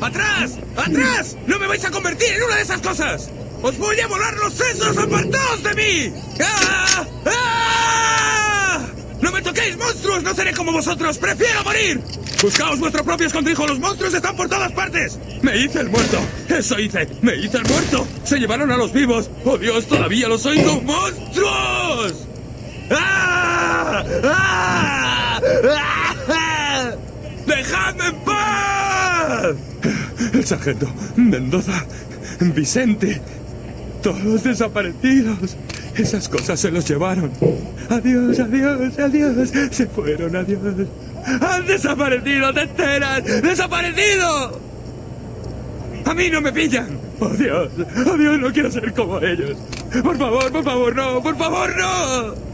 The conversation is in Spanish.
¡Atrás! ¡Atrás! ¡No me vais a convertir en una de esas cosas! ¡Os voy a volar los sesos! ¡Apartaos de mí! ¡Ah! ¡Ah! ¡No me toquéis, monstruos! ¡No seré como vosotros! ¡Prefiero morir! ¡Buscaos vuestro propio escondrijo! ¡Los monstruos están por todas partes! ¡Me hice el muerto! ¡Eso hice! ¡Me hice el muerto! ¡Se llevaron a los vivos! ¡Oh Dios! ¡Todavía los oigo! ¡Monstruos! Paz! El sargento, Mendoza, Vicente, todos desaparecidos. Esas cosas se los llevaron. Adiós, adiós, adiós. Se fueron, adiós. ¡Han desaparecido, te enteras! ¡Desaparecido! ¡A mí no me pillan! ¡Oh, Dios! ¡Oh, Dios! No quiero ser como ellos. Por favor, por favor, no. Por favor, no.